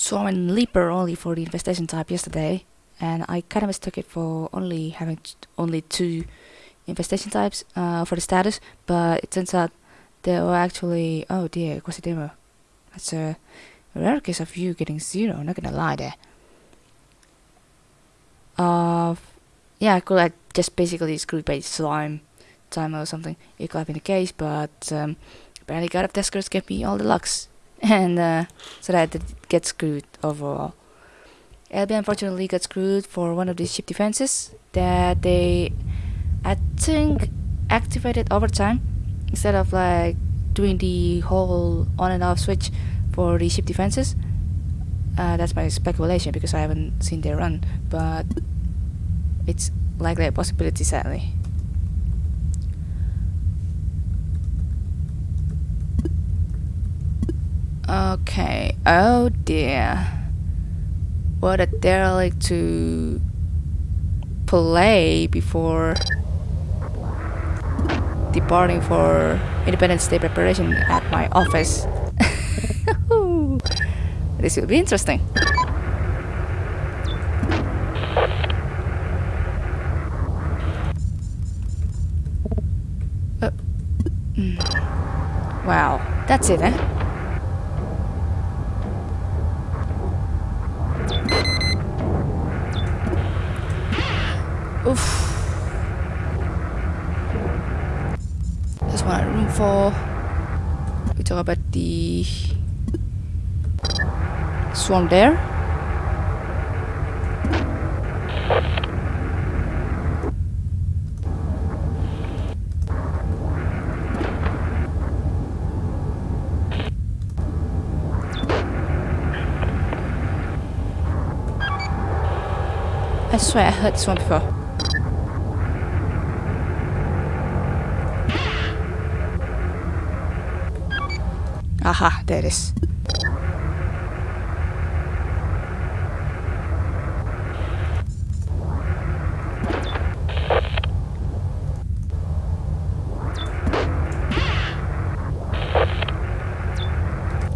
Swarm and Leaper only for the infestation type yesterday, and I kind of mistook it for only having only two infestation types uh, for the status, but it turns out there were actually oh dear, Quasidemo. That's a rare case of you getting zero. Not gonna lie there. Uh, yeah, I could have just basically screwed by slime timer or something. It could have been the case, but um, apparently God of Duskers gave me all the lucks, and uh, so that I did get screwed overall. LB unfortunately got screwed for one of the ship defenses that they, I think, activated over time instead of like doing the whole on and off switch for the ship defenses. Uh, that's my speculation because I haven't seen their run, but it's likely a possibility sadly. Okay, oh dear. What a derelict to play before departing for Independence Day preparation at my office. this will be interesting. Uh, mm. Wow, that's it, eh? Oof. There's one room for. We talk about the swarm there. I swear I heard this one before. Aha, there it is.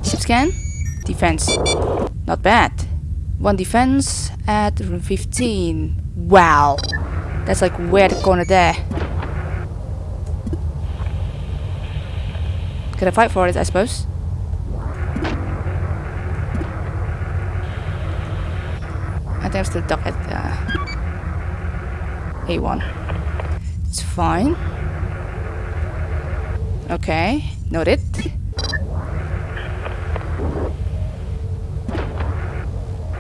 Ship scan. Defense. Not bad. One defense at room 15. Wow. That's like where the corner there. Gonna fight for it, I suppose. I'm still stuck at uh, A1. It's fine. Okay, noted.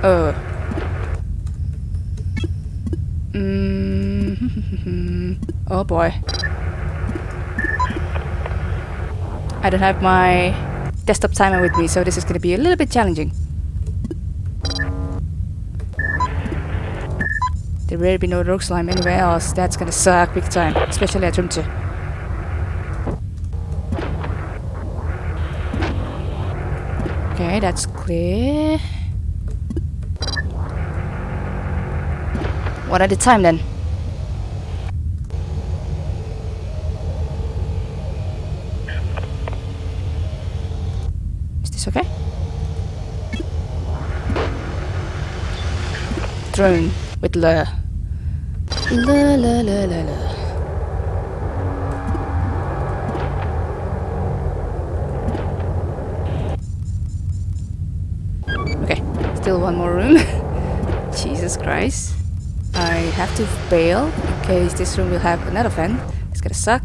Oh. Mm oh boy. I don't have my desktop timer with me, so this is going to be a little bit challenging. There will be no rock slime anywhere else. That's to suck big time, especially at room 2. Okay, that's clear. One at a time then. Is this okay? Drone with lure. La la la la la. Okay, still one more room. Jesus Christ. I have to bail in case this room will have another fan. It's gonna suck.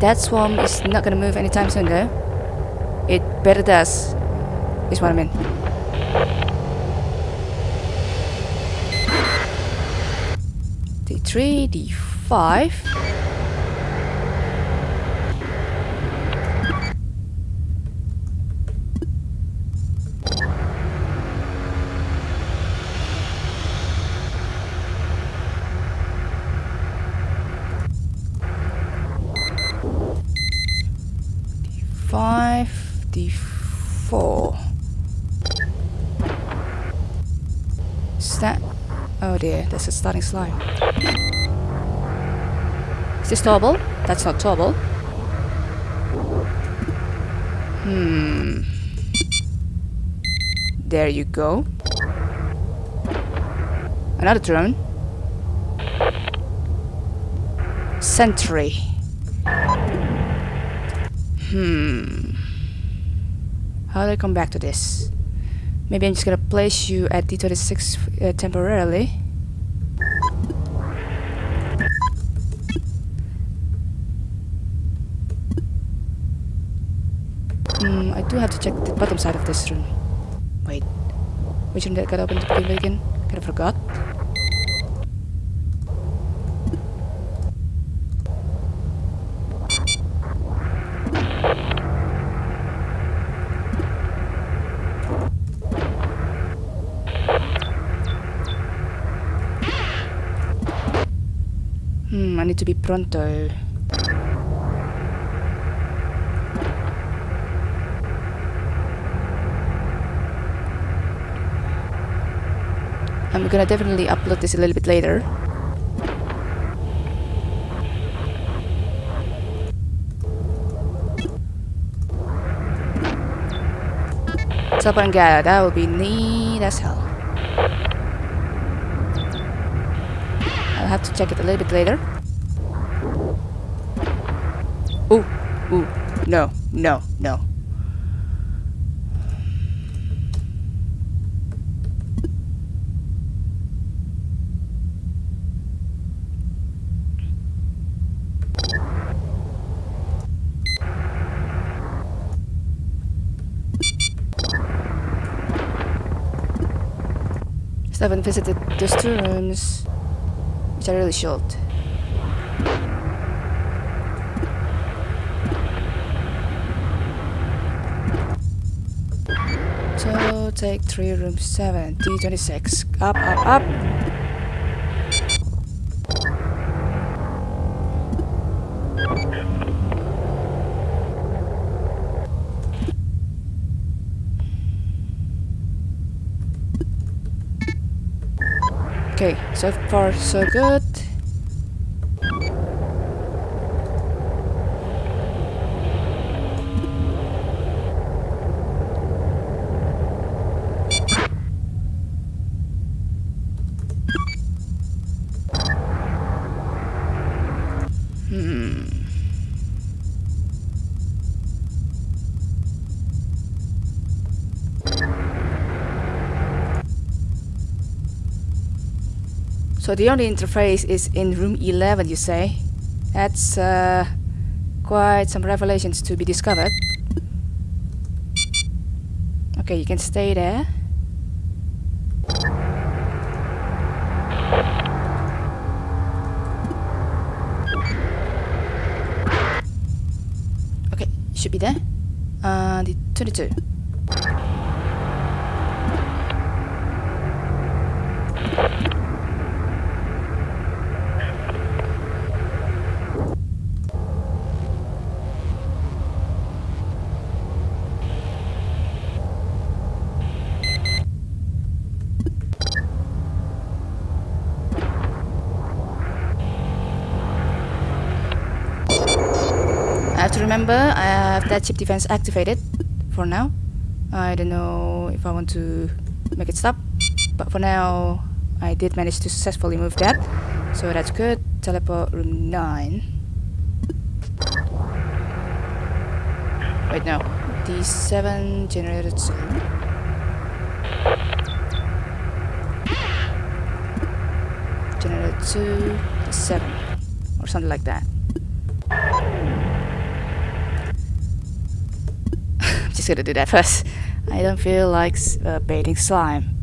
That swarm is not gonna move anytime soon though. It better does. Is what I mean. D3, D5. D5, d4. Is that? Oh dear, there's a starting slime. Is this toggle? That's not toggle. Hmm. There you go. Another drone. Sentry. Hmm. How do I come back to this? Maybe I'm just gonna place you at D26 uh, temporarily. Hmm, I do have to check the bottom side of this room. Wait, which room that got open to begin with again? Kinda forgot. Hmm, I need to be pronto. I'm gonna definitely upload this a little bit later. Sapangara, that would be neat as hell. I'll have to check it a little bit later. Ooh, ooh, no, no, no. Still haven't visited those two rooms, which I really should. So take three room seven, D26. Up, up, up. Okay, so far so good. Hmm. So the only interface is in room 11, you say? That's uh, quite some revelations to be discovered. Okay, you can stay there. Okay, should be there. Uh, the 22. I have to remember I have that ship defense activated for now. I don't know if I want to make it stop, but for now I did manage to successfully move that, so that's good. Teleport room 9. Wait, no. D7 generated 2. Generator 2, D7, or something like that. just gonna do that first. I don't feel like uh, baiting slime.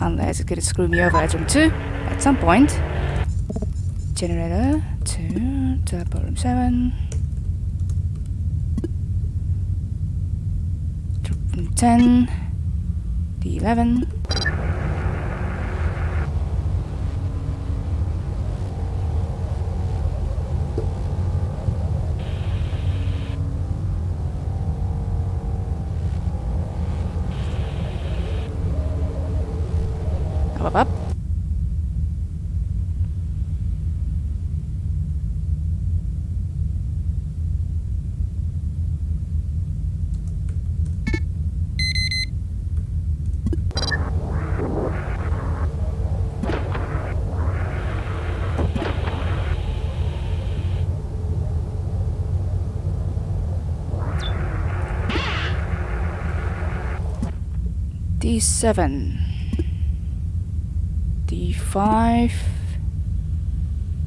Unless it's going to screw me over at room 2 at some point. Generator 2, turbo room 7. Room 10. The 11. D7. D5.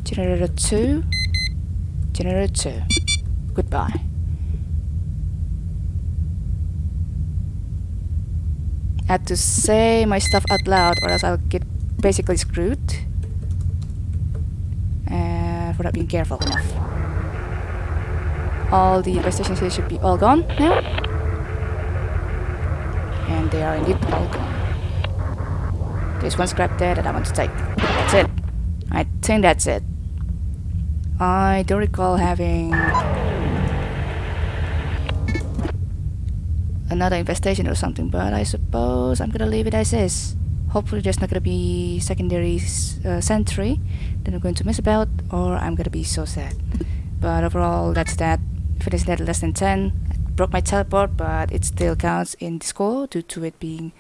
Generator 2. Generator 2. Goodbye. I have to say my stuff out loud or else I'll get basically screwed. And for not being careful enough. All the stations here should be all gone now. And they are indeed all gone. There's one scrap there that I want to take. That's it. I think that's it. I don't recall having another infestation or something, but I suppose I'm gonna leave it as is. Hopefully there's not gonna be secondary uh, sentry that I'm going to miss about, or I'm gonna be so sad. But overall, that's that. Finished at less than 10. Broke my teleport, but it still counts in the score due to it being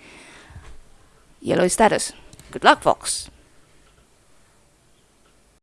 yellow status. Good luck, folks!